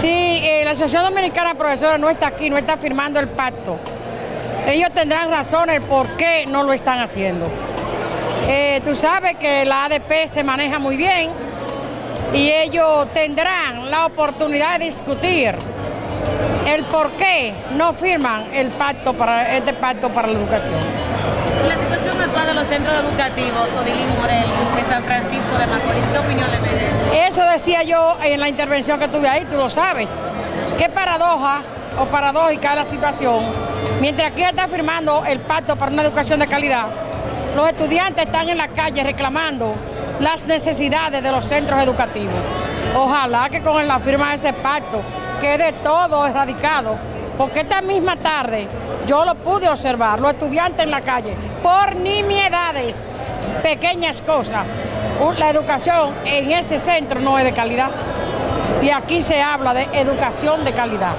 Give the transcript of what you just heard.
Sí, eh, la Asociación Dominicana de Profesores no está aquí, no está firmando el pacto. Ellos tendrán razones por qué no lo están haciendo. Eh, tú sabes que la ADP se maneja muy bien y ellos tendrán la oportunidad de discutir el por qué no firman el pacto para este pacto para la educación. La situación actual de los centros educativos, Odilín Morel, de San Francisco de Macorís, Eso decía yo en la intervención que tuve ahí, tú lo sabes. Qué paradoja o paradójica es la situación. Mientras aquí está firmando el pacto para una educación de calidad, los estudiantes están en la calle reclamando las necesidades de los centros educativos. Ojalá que con la firma de ese pacto quede todo erradicado, porque esta misma tarde yo lo pude observar, los estudiantes en la calle, por nimiedades, pequeñas cosas. La educación en ese centro no es de calidad. Y aquí se habla de educación de calidad.